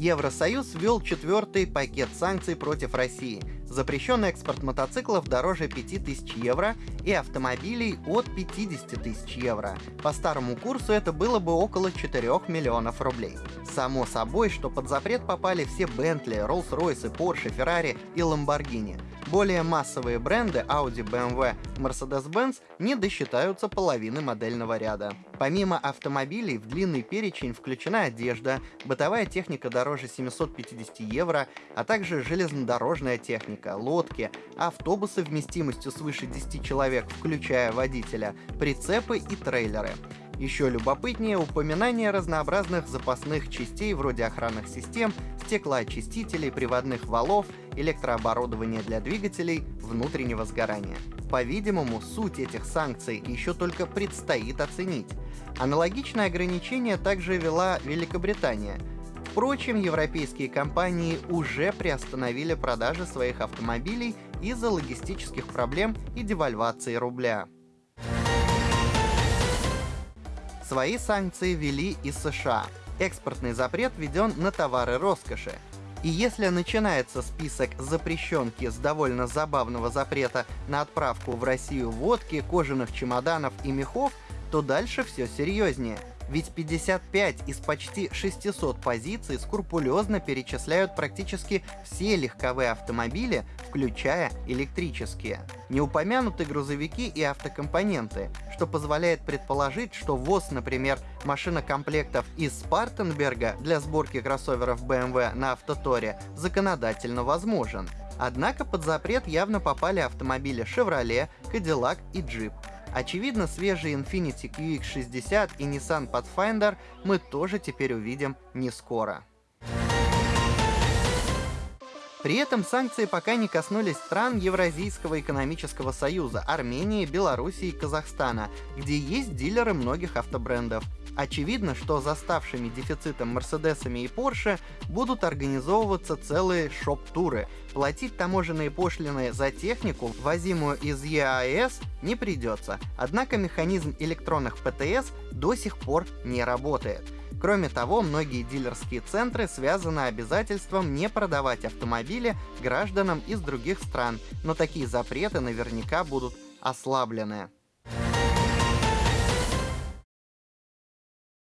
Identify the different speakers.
Speaker 1: Евросоюз ввел четвертый пакет санкций против России. Запрещен экспорт мотоциклов дороже 5000 евро и автомобилей от 50 тысяч евро. По старому курсу это было бы около 4 миллионов рублей. Само собой, что под запрет попали все Бентли, Rolls-Royce, Porsche, Ferrari и Lamborghini. Более массовые бренды Audi, BMW, Mercedes-Benz не досчитаются половины модельного ряда. Помимо автомобилей в длинный перечень включена одежда, бытовая техника дороже 750 евро, а также железнодорожная техника, лодки, автобусы вместимостью свыше 10 человек, включая водителя, прицепы и трейлеры. Еще любопытнее упоминание разнообразных запасных частей вроде охранных систем, стеклоочистителей, приводных валов, электрооборудования для двигателей внутреннего сгорания. По-видимому, суть этих санкций еще только предстоит оценить. Аналогичное ограничение также вела Великобритания. Впрочем, европейские компании уже приостановили продажи своих автомобилей из-за логистических проблем и девальвации рубля. Свои санкции ввели и США. Экспортный запрет введен на товары роскоши. И если начинается список запрещенки с довольно забавного запрета на отправку в Россию водки, кожаных чемоданов и мехов, то дальше все серьезнее. Ведь 55 из почти 600 позиций скрупулезно перечисляют практически все легковые автомобили, включая электрические. Не упомянуты грузовики и автокомпоненты, что позволяет предположить, что ввоз, например, машинокомплектов из Спартенберга для сборки кроссоверов BMW на Автоторе законодательно возможен. Однако под запрет явно попали автомобили Chevrolet, Cadillac и Jeep. Очевидно, свежие Infiniti QX60 и Nissan Pathfinder мы тоже теперь увидим не скоро. При этом санкции пока не коснулись стран Евразийского экономического союза, Армении, Белоруссии и Казахстана, где есть дилеры многих автобрендов. Очевидно, что за ставшими дефицитом Мерседесами и Порше будут организовываться целые шоп-туры. Платить таможенные пошлины за технику, возимую из ЕАЭС, не придется, однако механизм электронных ПТС до сих пор не работает. Кроме того, многие дилерские центры связаны обязательством не продавать автомобили гражданам из других стран, но такие запреты наверняка будут ослаблены.